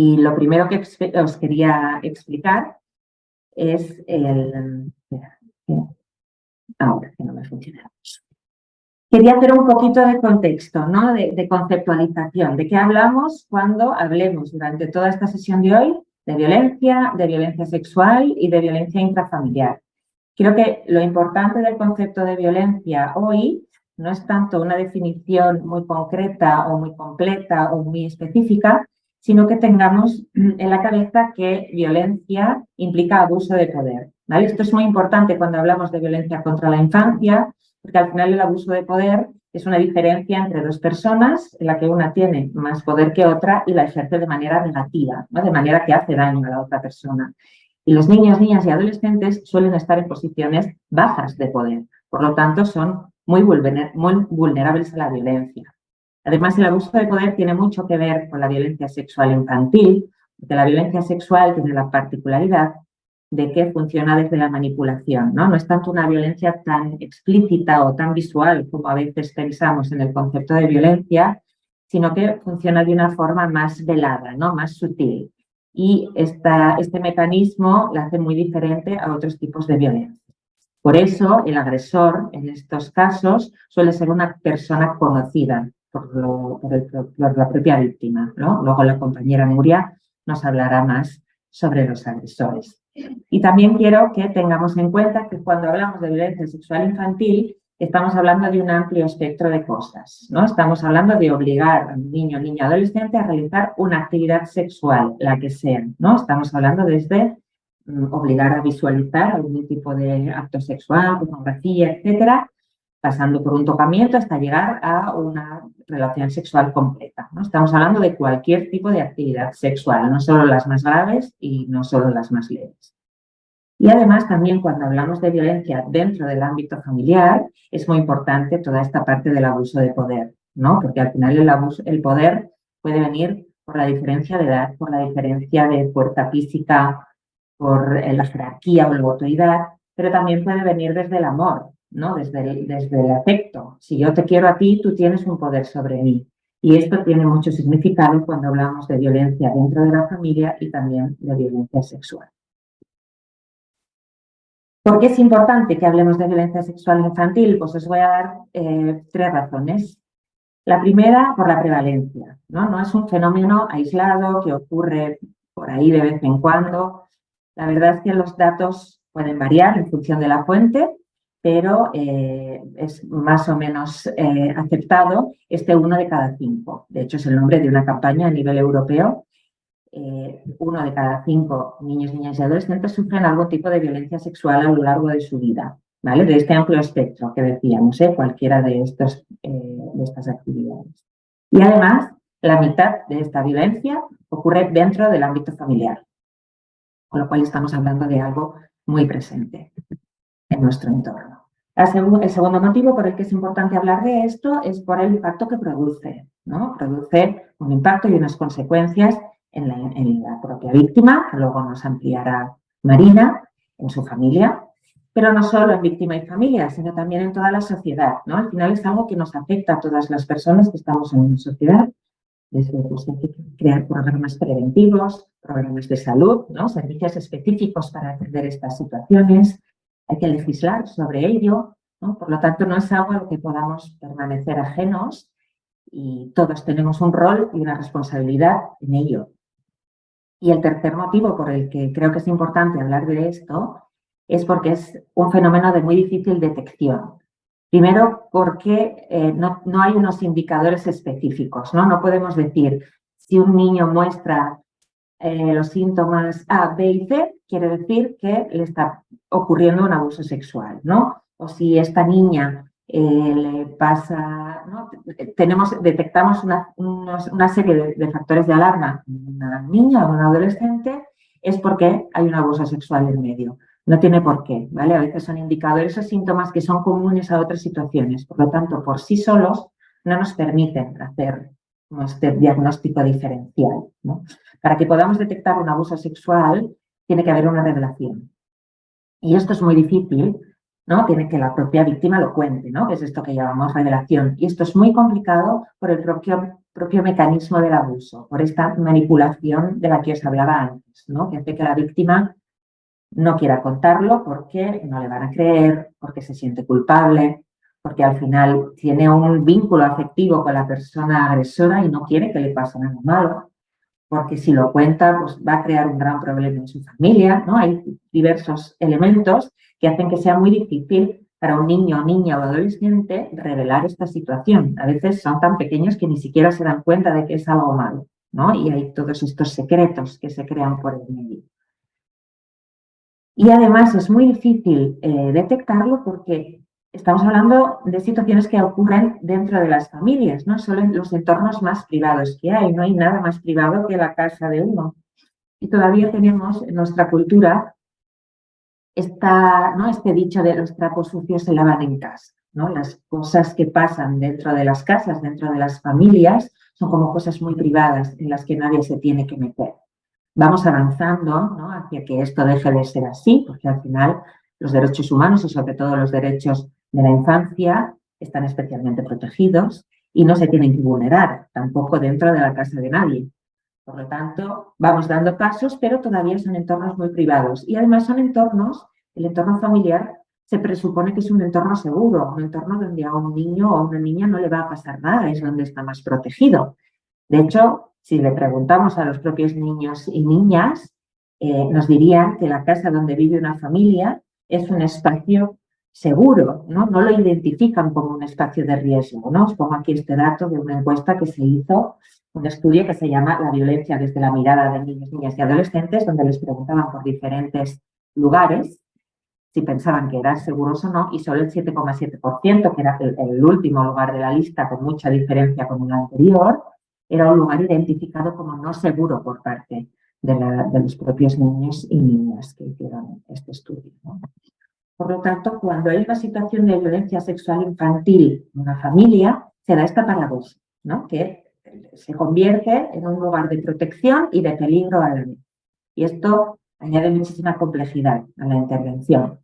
Y lo primero que os quería explicar es el... Ahora que no me funciona. Quería hacer un poquito de contexto, ¿no? de, de conceptualización, de qué hablamos cuando hablemos durante toda esta sesión de hoy de violencia, de violencia sexual y de violencia intrafamiliar. Creo que lo importante del concepto de violencia hoy no es tanto una definición muy concreta o muy completa o muy específica, sino que tengamos en la cabeza que violencia implica abuso de poder. ¿vale? Esto es muy importante cuando hablamos de violencia contra la infancia, porque al final el abuso de poder es una diferencia entre dos personas en la que una tiene más poder que otra y la ejerce de manera negativa, ¿no? de manera que hace daño a la otra persona. Y los niños, niñas y adolescentes suelen estar en posiciones bajas de poder, por lo tanto son muy vulnerables a la violencia. Además, el abuso de poder tiene mucho que ver con la violencia sexual infantil, porque la violencia sexual tiene la particularidad de que funciona desde la manipulación, ¿no? No es tanto una violencia tan explícita o tan visual como a veces pensamos en el concepto de violencia, sino que funciona de una forma más velada, ¿no? Más sutil. Y esta, este mecanismo la hace muy diferente a otros tipos de violencia. Por eso, el agresor, en estos casos, suele ser una persona conocida, por, la propia víctima. ¿no? Luego la compañera Nuria nos hablará más sobre los agresores. Y también quiero que tengamos en cuenta que cuando hablamos de violencia sexual infantil, estamos hablando de un amplio espectro de cosas. ¿no? Estamos hablando de obligar a un niño, niña, adolescente a realizar una actividad sexual, la que sea. ¿no? Estamos hablando desde mm, obligar a visualizar algún tipo de acto sexual, pornografía, etcétera, pasando por un tocamiento hasta llegar a una relación sexual completa. ¿no? Estamos hablando de cualquier tipo de actividad sexual, no solo las más graves y no solo las más leves. Y además también cuando hablamos de violencia dentro del ámbito familiar, es muy importante toda esta parte del abuso de poder, ¿no? porque al final el, abuso, el poder puede venir por la diferencia de edad, por la diferencia de fuerza física, por la jerarquía o la autoridad, pero también puede venir desde el amor, ¿no? Desde el, desde el afecto. Si yo te quiero a ti, tú tienes un poder sobre mí. Y esto tiene mucho significado cuando hablamos de violencia dentro de la familia y también de violencia sexual. ¿Por qué es importante que hablemos de violencia sexual infantil? Pues os voy a dar eh, tres razones. La primera, por la prevalencia. ¿no? no es un fenómeno aislado que ocurre por ahí de vez en cuando. La verdad es que los datos pueden variar en función de la fuente, pero eh, es más o menos eh, aceptado este uno de cada cinco. De hecho, es el nombre de una campaña a nivel europeo. Eh, uno de cada cinco niños, niñas y adolescentes sufren algún tipo de violencia sexual a lo largo de su vida, ¿vale? De este amplio espectro que decíamos, cualquiera de, estos, de estas actividades. Y además, la mitad de esta violencia ocurre dentro del ámbito familiar, con lo cual estamos hablando de algo muy presente en nuestro entorno. El segundo motivo por el que es importante hablar de esto es por el impacto que produce. ¿no? Produce un impacto y unas consecuencias en la, propia víctima, que luego nos ampliará Marina, en su familia, pero no solo en víctima y familia, sino también en toda la sociedad. ¿no? Al final es algo que nos afecta a todas las personas que estamos en una sociedad. Desde pues, hay que crear programas preventivos, programas de salud, ¿no? servicios específicos para atender estas situaciones, hay que legislar sobre ello, por lo tanto no es algo a lo que podamos permanecer ajenos y todos tenemos un rol y una responsabilidad en ello. Y el tercer motivo por el que creo que es importante hablar de esto es porque es un fenómeno de muy difícil detección. Primero, porque eh, no, no, hay unos indicadores específicos, ¿no? No podemos decir si un niño muestra eh, los síntomas A, B y C, quiere decir que le está ocurriendo un abuso sexual, ¿no? O si esta niña eh, le pasa, ¿no? Tenemos, detectamos una, una serie de, factores de alarma en una niña o un adolescente, es porque hay un abuso sexual en medio. No tiene por qué, ¿vale? A veces son indicadores o síntomas que son comunes a otras situaciones. Por lo tanto, por sí solos no nos permiten hacer este diagnóstico diferencial. ¿no? Para que podamos detectar un abuso sexual, tiene que haber una revelación. Y esto es muy difícil ¿no? Tiene que la propia víctima lo cuente, ¿no? Que es esto que llamamos revelación. Y esto es muy complicado por el propio, propio mecanismo del abuso, por esta manipulación de la que os hablaba antes, ¿no? Que hace que la víctima no quiera contarlo porque no le van a creer, porque se siente culpable, porque al final tiene un vínculo afectivo con la persona agresora y no quiere que le pase nada malo, porque si lo cuenta pues va a crear un gran problema en su familia, ¿no? Hay diversos elementos que hacen que sea muy difícil para un niño, niña o adolescente revelar esta situación. A veces son tan pequeños que ni siquiera se dan cuenta de que es algo malo, ¿no? Y hay todos estos secretos que se crean por el medio. Y además es muy difícil eh, detectarlo porque estamos hablando de situaciones que ocurren dentro de las familias, no solo en los entornos más privados que hay. No hay nada más privado que la casa de uno. Y todavía tenemos en nuestra cultura esta, ¿no? este dicho de los trapos sucios se lavan en casa. ¿no? Las cosas que pasan dentro de las casas, dentro de las familias, son como cosas muy privadas en las que nadie se tiene que meter vamos avanzando hacia que esto deje de ser así, porque al final los derechos humanos y sobre todo los derechos de la infancia están especialmente protegidos y no se tienen que vulnerar, tampoco dentro de la casa de nadie. Por lo tanto, vamos dando pasos, pero todavía son entornos muy privados. Y además son entornos, el entorno familiar se presupone que es un entorno seguro, un entorno donde a un niño o a una niña no le va a pasar nada, es donde está más protegido. De hecho, si le preguntamos a los propios niños y niñas, eh, nos dirían que la casa donde vive una familia es un espacio seguro, ¿no? No lo identifican como un espacio de riesgo, ¿no? Os pongo aquí este dato de una encuesta que se hizo, un estudio que se llama La violencia desde la mirada de niños, niñas y adolescentes, donde les preguntaban por diferentes lugares si pensaban que eran seguros o no, y solo el 7,7%, que era el, el, último lugar de la lista con mucha diferencia con el anterior, era un lugar identificado como no seguro por parte de, los propios niños y niñas que hicieron este estudio. Por lo tanto, cuando hay una situación de violencia sexual infantil en una familia, se da esta paradoja, ¿no? que se convierte en un lugar de protección y de peligro a la vez. Y esto añade muchísima complejidad a la intervención.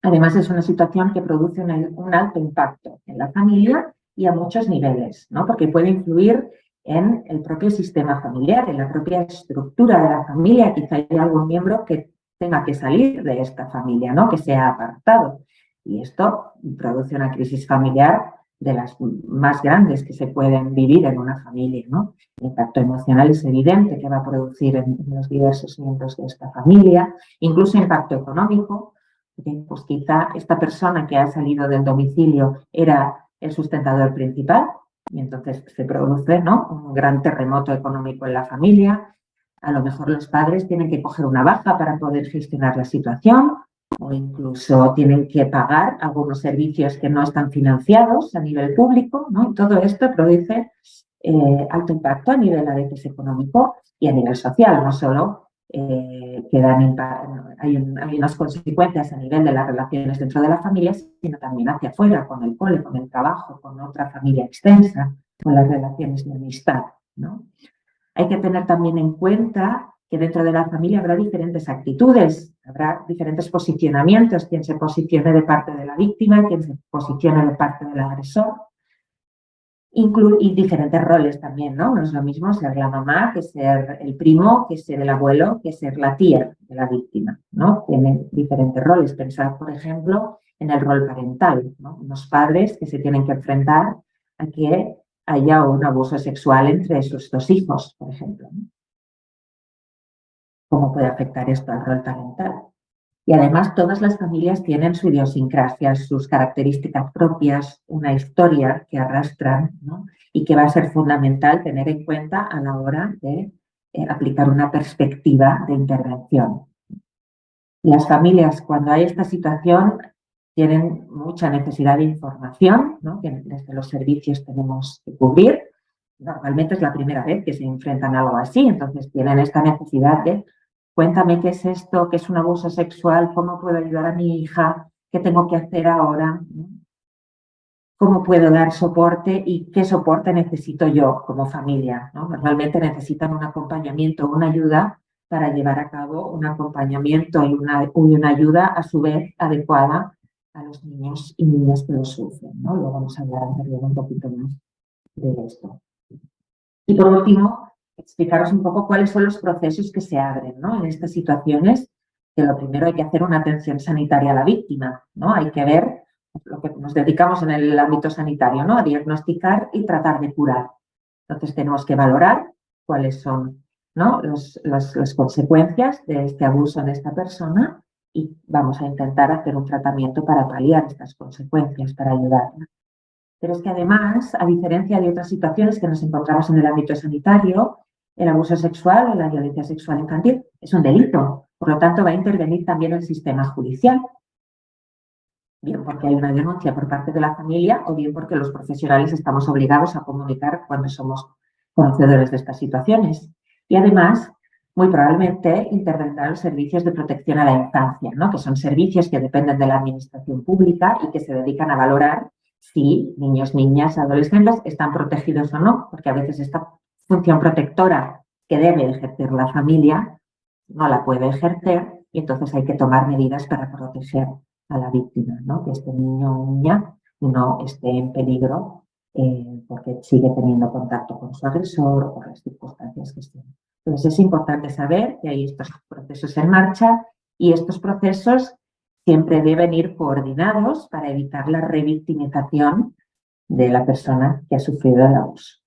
Además, es una situación que produce un alto impacto en la familia y a muchos niveles, ¿no? porque puede influir en el propio sistema familiar, en la propia estructura de la familia. Quizá haya algún miembro que tenga que salir de esta familia, ¿no? que sea apartado. Y esto produce una crisis familiar de las más grandes que se pueden vivir en una familia. ¿no? El impacto emocional es evidente que va a producir en, los diversos miembros de esta familia, incluso impacto económico, pues quizá esta persona que ha salido del domicilio era el sustentador principal, y entonces se produce ¿no? un gran terremoto económico en la familia. A lo mejor los padres tienen que coger una baja para poder gestionar la situación o incluso tienen que pagar algunos servicios que no están financiados a nivel público. ¿no? Todo esto produce eh, alto impacto a nivel a veces económico y a nivel social, no solo eh, que dan hay, hay, unas consecuencias a nivel de las relaciones dentro de la familia, sino también hacia afuera, con el cole, con el trabajo, con otra familia extensa, con las relaciones de amistad. ¿no? Hay que tener también en cuenta que dentro de la familia habrá diferentes actitudes, habrá diferentes posicionamientos, quien se posicione de parte de la víctima, quien se posicione de parte del agresor, y diferentes roles también, ¿no? No es lo mismo ser la mamá que ser el primo, que ser el abuelo, que ser la tía de la víctima, ¿no? Tienen diferentes roles. Pensar, por ejemplo, en el rol parental, ¿no? Unos padres que se tienen que enfrentar a que haya un abuso sexual entre sus dos hijos, por ejemplo. ¿Cómo puede afectar esto al rol parental? Y además todas las familias tienen su idiosincrasia, sus características propias, una historia que arrastran y que va a ser fundamental tener en cuenta a la hora de eh, aplicar una perspectiva de intervención. Las familias, cuando hay esta situación, tienen mucha necesidad de información, que desde los servicios tenemos que cubrir. Normalmente es la primera vez que se enfrentan a algo así, entonces tienen esta necesidad de cuéntame qué es esto, qué es un abuso sexual, cómo puedo ayudar a mi hija, qué tengo que hacer ahora, cómo puedo dar soporte y qué soporte necesito yo como familia. Normalmente necesitan un acompañamiento, una ayuda para llevar a cabo un acompañamiento y una, una ayuda a su vez adecuada a los niños y niñas que lo sufren. ¿no? Luego vamos a hablar un poquito más de esto. Y por último, explicaros un poco cuáles son los procesos que se abren ¿no? en estas situaciones, que lo primero hay que hacer una atención sanitaria a la víctima, ¿no? Hay que ver lo que nos dedicamos en el ámbito sanitario, ¿no? A diagnosticar y tratar de curar. Entonces tenemos que valorar cuáles son ¿no? las consecuencias de este abuso en esta persona y vamos a intentar hacer un tratamiento para paliar estas consecuencias, para ayudarla. Pero es que además, a diferencia de otras situaciones que nos encontramos en el ámbito sanitario, el abuso sexual o la violencia sexual infantil es un delito, por lo tanto va a intervenir también el sistema judicial. Bien porque hay una denuncia por parte de la familia o bien porque los profesionales estamos obligados a comunicar cuando somos conocedores de estas situaciones. Y además, muy probablemente intervendrán los servicios de protección a la infancia, ¿no? que son servicios que dependen de la administración pública y que se dedican a valorar si niños, niñas, adolescentes están protegidos o no, porque a veces esta función protectora que debe ejercer la familia no la puede ejercer y entonces hay que tomar medidas para proteger a la víctima, ¿no? que este niño o niña no esté en peligro eh, porque sigue teniendo contacto con su agresor o las circunstancias que estén. Entonces es importante saber que hay estos procesos en marcha y estos procesos siempre deben ir coordinados para evitar la revictimización de la persona que ha sufrido el abuso.